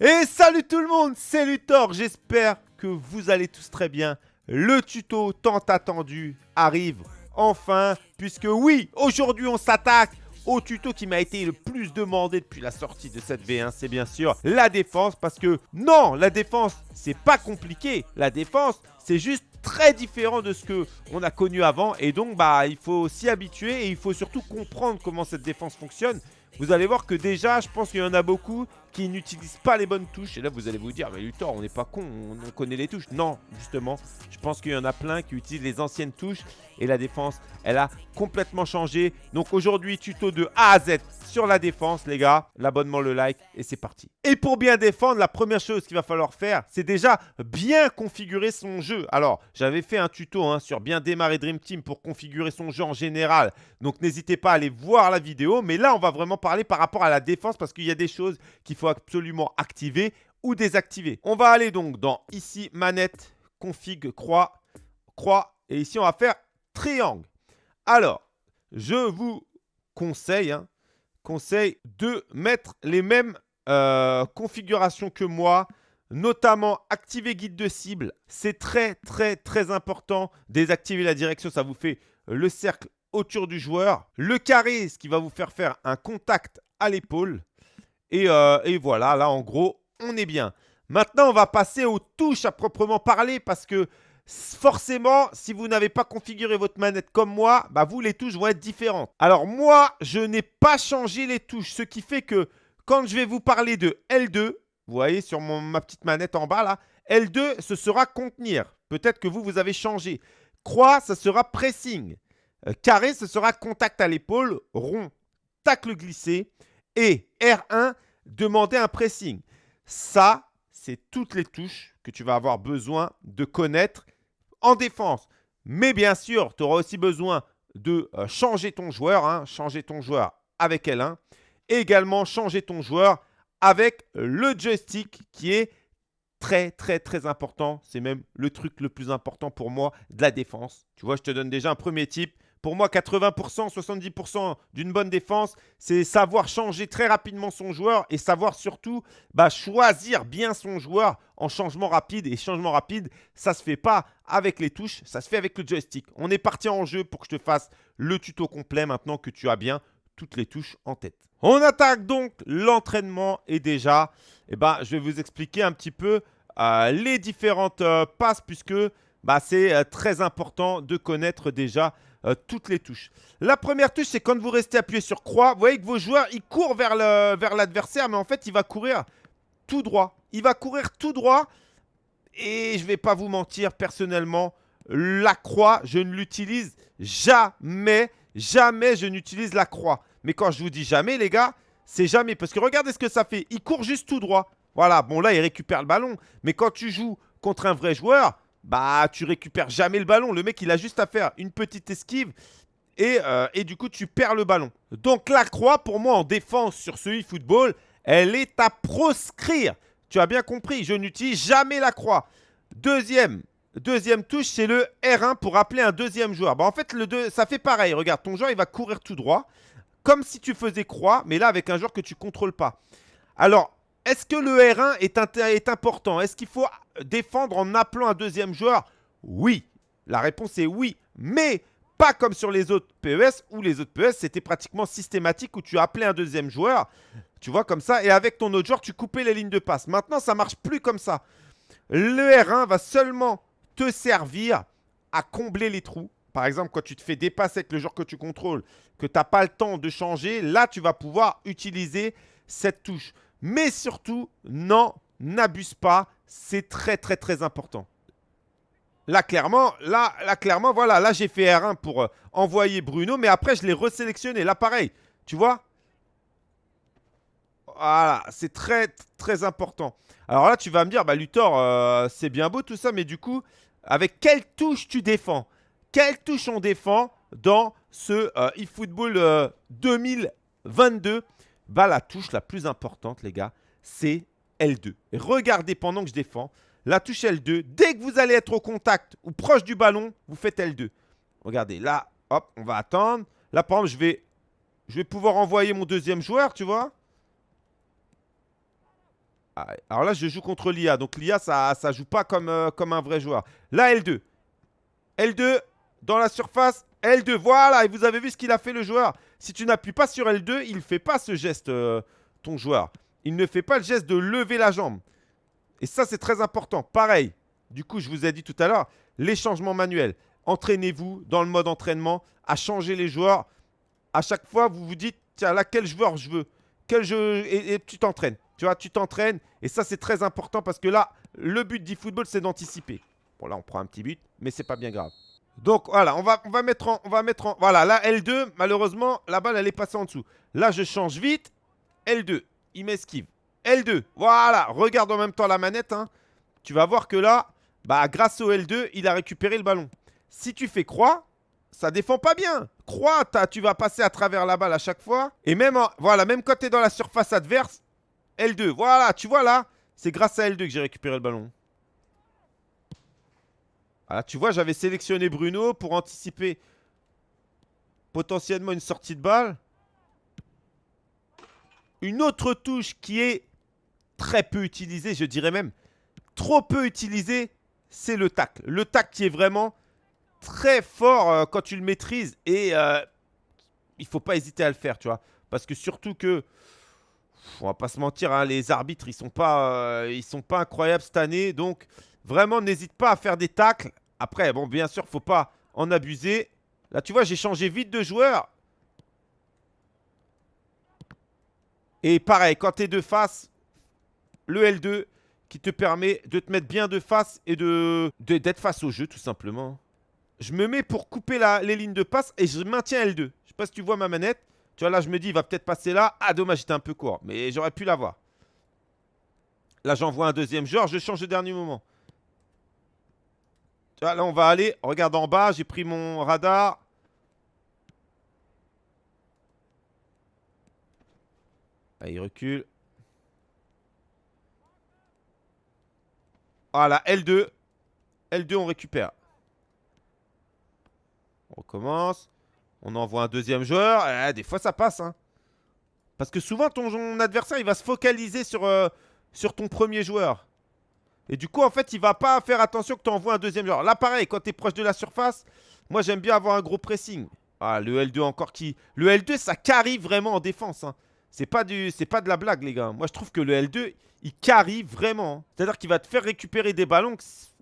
Et salut tout le monde, c'est Luthor, j'espère que vous allez tous très bien. Le tuto tant attendu arrive enfin, puisque oui, aujourd'hui on s'attaque au tuto qui m'a été le plus demandé depuis la sortie de cette V1, c'est bien sûr la défense, parce que non, la défense, c'est pas compliqué. La défense, c'est juste très différent de ce que on a connu avant, et donc bah il faut s'y habituer, et il faut surtout comprendre comment cette défense fonctionne. Vous allez voir que déjà, je pense qu'il y en a beaucoup qui n'utilisent pas les bonnes touches. Et là, vous allez vous dire, mais Luthor, on n'est pas con, on, connaît les touches. Non, justement, je pense qu'il y en a plein qui utilisent les anciennes touches. Et la défense, elle a complètement changé. Donc aujourd'hui, tuto de A à Z sur la défense, les gars. L'abonnement, le like, et c'est parti. Et pour bien défendre, la première chose qu'il va falloir faire, c'est déjà bien configurer son jeu. Alors, j'avais fait un tuto hein, sur bien démarrer Dream Team pour configurer son jeu en général. Donc, n'hésitez pas à aller voir la vidéo. Mais là, on va vraiment parler par rapport à la défense parce qu'il y a des choses qu'il faut absolument activer ou désactiver. On va aller donc dans ici, manette, config, croix, croix. Et ici, on va faire triangle. Alors, je vous conseille, hein, de mettre les mêmes euh, configurations que moi, notamment activer guide de cible. C'est très, très, très important. Désactiver la direction, ça vous fait le cercle autour du joueur. Le carré, ce qui va vous faire faire un contact à l'épaule. Euh, et, voilà, là en gros, on est bien. Maintenant, on va passer aux touches à proprement parler parce que forcément, si vous n'avez pas configuré votre manette comme moi, bah vous, les touches vont être différentes. Alors moi, je n'ai pas changé les touches, ce qui fait que quand je vais vous parler de L2, vous voyez sur ma petite manette en bas là, L2, ce sera contenir. Peut-être que vous, vous avez changé. Croix, ce sera pressing. Euh, carré, ce sera contact à l'épaule. Rond, tacle glissé. Et R1, demander un pressing. Ça, c'est toutes les touches que tu vas avoir besoin de connaître en défense. Mais bien sûr, tu auras aussi besoin de euh, changer ton joueur, hein, changer ton joueur avec L1. Et également changer ton joueur avec le joystick qui est très très très important. C'est même le truc le plus important pour moi de la défense. Tu vois, je te donne déjà un premier type. Pour moi, 80%, 70% d'une bonne défense, c'est savoir changer très rapidement son joueur et savoir surtout bah, choisir bien son joueur en changement rapide. Et changement rapide, ça ne se fait pas avec les touches, ça se fait avec le joystick. On est parti en jeu pour que je te fasse le tuto complet maintenant que tu as bien toutes les touches en tête. On attaque donc l'entraînement et déjà, eh ben, je vais vous expliquer un petit peu euh, les différentes euh, passes puisque bah, c'est euh, très important de connaître déjà euh, toutes les touches. La première touche, c'est quand vous restez appuyé sur croix. Vous voyez que vos joueurs, ils courent vers l'adversaire, vers mais en fait, il va courir tout droit. Il va courir tout droit. Et je vais pas vous mentir, personnellement, la croix, je ne l'utilise jamais. Jamais je n'utilise la croix. Mais quand je vous dis jamais, les gars, c'est jamais. Parce que regardez ce que ça fait. Il court juste tout droit. Voilà, bon là, il récupère le ballon. Mais quand tu joues contre un vrai joueur, bah tu récupères jamais le ballon. Le mec, il a juste à faire une petite esquive et, euh, et du coup, tu perds le ballon. Donc la croix, pour moi, en défense sur ce e-football, elle est à proscrire. Tu as bien compris, je n'utilise jamais la croix. Deuxième, deuxième touche, c'est le R1 pour appeler un deuxième joueur. Bah, en fait, ça fait pareil. Regarde, ton joueur, il va courir tout droit. Comme si tu faisais croix, mais là, avec un joueur que tu ne contrôles pas. Alors, est-ce que le R1 est, important? Est-ce qu'il faut défendre en appelant un deuxième joueur? Oui. La réponse est oui. Mais pas comme sur les autres PES, où les autres PES, c'était pratiquement systématique, où tu appelais un deuxième joueur, tu vois, comme ça, et avec ton autre joueur, tu coupais les lignes de passe. Maintenant, ça marche plus comme ça. Le R1 va seulement te servir à combler les trous. Par exemple, quand tu te fais dépasser avec le joueur que tu contrôles, que tu n'as pas le temps de changer, là, tu vas pouvoir utiliser cette touche. Mais surtout, non, n'abuse pas. C'est très, très, très important. Là, clairement, là, là, clairement, voilà. Là, j'ai fait R1 pour euh, envoyer Bruno. Mais après, je l'ai resélectionné. Là, pareil. Tu vois? Voilà. C'est très, très important. Alors là, tu vas me dire, bah, Luthor, euh, c'est bien beau tout ça. Mais du coup, avec quelle touche tu défends? Quelle touche on défend dans ce euh, eFootball 2022 la touche la plus importante, les gars, c'est L2. regardez pendant que je défends, la touche L2, dès que vous allez être au contact ou proche du ballon, vous faites L2. Regardez, là, hop, on va attendre. Là, par exemple, je vais, je vais pouvoir envoyer mon deuxième joueur, tu vois. Ah, alors là, je joue contre l'IA. Donc l'IA, ça ne joue pas comme, euh, comme un vrai joueur. Là, L2. L2, dans la surface. L2, voilà. Et vous avez vu ce qu'il a fait le joueur. Si tu n'appuies pas sur L2, il ne fait pas ce geste, euh, ton joueur. Il ne fait pas le geste de lever la jambe. Et ça, c'est très important. Pareil, du coup, je vous ai dit tout à l'heure, les changements manuels. Entraînez-vous dans le mode entraînement à changer les joueurs. À chaque fois, vous vous dites, tiens, là, quel joueur je veux? Quel et, tu t'entraînes. Tu vois, tu t'entraînes. Et ça, c'est très important parce que là, le but d'e-football, c'est d'anticiper. Bon, là, on prend un petit but, mais c'est pas bien grave. Donc, voilà, on va, on va mettre en... On va mettre en voilà, là, L2, malheureusement, la balle, elle est passée en dessous. Là, je change vite. L2, il m'esquive. L2, voilà, regarde en même temps la manette. Hein. Tu vas voir que là, bah, grâce au L2, il a récupéré le ballon. Si tu fais croix, ça défend pas bien. Croix, tu vas passer à travers la balle à chaque fois. Et même, voilà, même quand tu es dans la surface adverse, L2. Voilà, tu vois là, c'est grâce à L2 que j'ai récupéré le ballon. Tu vois, j'avais sélectionné Bruno pour anticiper potentiellement une sortie de balle. Une autre touche qui est très peu utilisée, je dirais même trop peu utilisée, c'est le tacle. Le tacle qui est vraiment très fort euh, quand tu le maîtrises et euh, il faut pas hésiter à le faire, tu vois. Parce que surtout que, on va pas se mentir, hein, les arbitres, ils sont pas, euh, ils sont pas incroyables cette année. Donc, vraiment, n'hésite pas à faire des tacles. Après, bon, bien sûr, faut pas en abuser. Là, tu vois, j'ai changé vite de joueur. Et pareil, quand tu es de face, le L2 qui te permet de te mettre bien de face et de d'être face au jeu, tout simplement. Je me mets pour couper les lignes de passe et je maintiens L2. Je sais pas si tu vois ma manette. Tu vois, là, je me dis, il va peut-être passer là. Ah, dommage, j'étais un peu court. Mais j'aurais pu l'avoir. Là, j'envoie un deuxième joueur. Je change au dernier moment. Là, on va aller. Regarde en bas. J'ai pris mon radar. Là, il recule. Voilà, L2. L2, on récupère. On recommence. On envoie un deuxième joueur. Eh, des fois, ça passe. Hein. Parce que souvent, ton adversaire, il va se focaliser sur, euh, sur ton premier joueur. Et du coup, en fait, il va pas faire attention que tu envoies un deuxième joueur. Là, pareil, quand tu es proche de la surface, moi, j'aime bien avoir un gros pressing. Ah, le L2 encore qui... Le L2, ça carie vraiment en défense. Hein. C'est pas, du... pas de la blague, les gars. Moi, je trouve que le L2, il carie vraiment. C'est-à-dire qu'il va te faire récupérer des ballons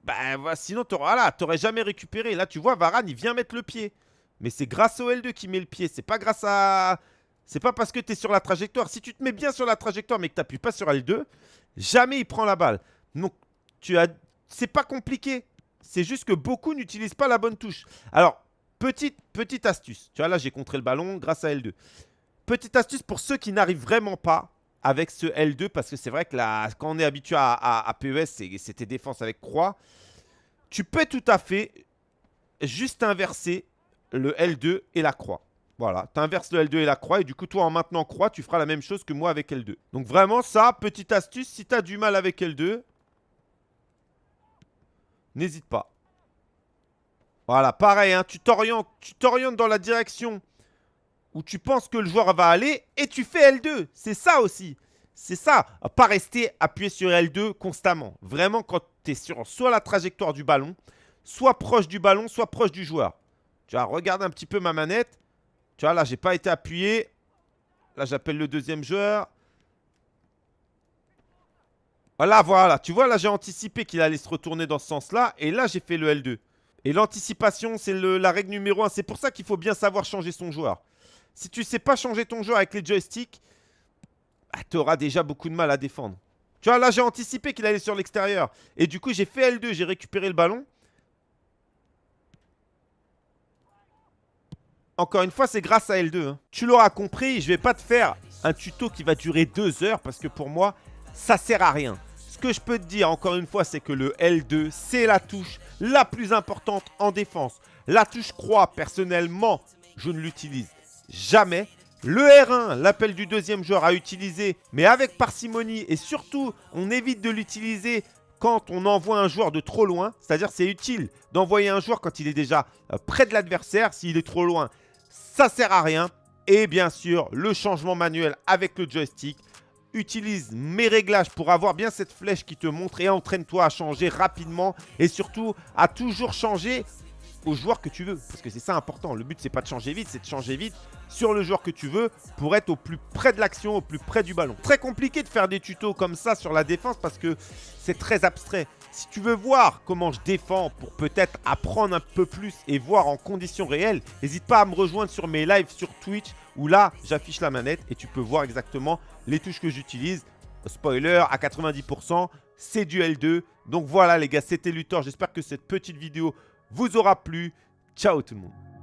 bah, sinon, tu n'aurais jamais récupéré. Là, tu vois, Varane, il vient mettre le pied. Mais c'est grâce au L2 qui met le pied. C'est pas grâce à... C'est pas parce que tu es sur la trajectoire. Si tu te mets bien sur la trajectoire, mais que tu pas sur L2, jamais il prend la balle. Donc, tu as... c'est pas compliqué. C'est juste que beaucoup n'utilisent pas la bonne touche. Alors, petite, petite astuce. Tu vois, là, j'ai contré le ballon grâce à L2. Petite astuce pour ceux qui n'arrivent vraiment pas avec ce L2 parce que c'est vrai que là, quand on est habitué à, PES, c'était défense avec croix. Tu peux tout à fait juste inverser le L2 et la croix. Voilà, tu inverses le L2 et la croix et du coup, toi, en maintenant croix, tu feras la même chose que moi avec L2. Donc vraiment, ça, petite astuce, si tu as du mal avec L2, n'hésite pas. Voilà, pareil, hein, tu t'orientes dans la direction où tu penses que le joueur va aller et tu fais L2. C'est ça aussi. C'est ça. Pas rester appuyé sur L2 constamment. Vraiment, quand tu es sur soit la trajectoire du ballon, soit proche du ballon, soit proche du joueur. Tu vois, regarde un petit peu ma manette. Tu vois, là, j'ai pas été appuyé. Là, j'appelle le deuxième joueur. Voilà, voilà. Tu vois, là, j'ai anticipé qu'il allait se retourner dans ce sens-là. Et là, j'ai fait le L2. Et l'anticipation, c'est la règle numéro 1. C'est pour ça qu'il faut bien savoir changer son joueur. Si tu sais pas changer ton jeu avec les joysticks, bah, tu auras déjà beaucoup de mal à défendre. Tu vois, là, j'ai anticipé qu'il allait sur l'extérieur. Et du coup, j'ai fait L2, j'ai récupéré le ballon. Encore une fois, c'est grâce à L2. Hein. Tu l'auras compris, je vais pas te faire un tuto qui va durer deux heures parce que pour moi, ça sert à rien. Ce que je peux te dire, encore une fois, c'est que le L2, c'est la touche la plus importante en défense. La touche croix, personnellement, je ne l'utilise jamais. Le R1, l'appel du deuxième joueur à utiliser, mais avec parcimonie. Et surtout, on évite de l'utiliser quand on envoie un joueur de trop loin. C'est-à-dire c'est utile d'envoyer un joueur quand il est déjà euh, près de l'adversaire. S'il est trop loin, ça sert à rien. Et bien sûr, le changement manuel avec le joystick. Utilise mes réglages pour avoir bien cette flèche qui te montre et entraîne-toi à changer rapidement et surtout à toujours changer au joueur que tu veux. Parce que c'est ça important. Le but, c'est pas de changer vite, c'est de changer vite sur le joueur que tu veux pour être au plus près de l'action, au plus près du ballon. Très compliqué de faire des tutos comme ça sur la défense parce que c'est très abstrait. Si tu veux voir comment je défends pour peut-être apprendre un peu plus et voir en conditions réelles, n'hésite pas à me rejoindre sur mes lives sur Twitch où là, j'affiche la manette et tu peux voir exactement les touches que j'utilise. Spoiler, à 90%, c'est du L2. Donc voilà les gars, c'était Luthor. J'espère que cette petite vidéo vous aura plu. Ciao tout le monde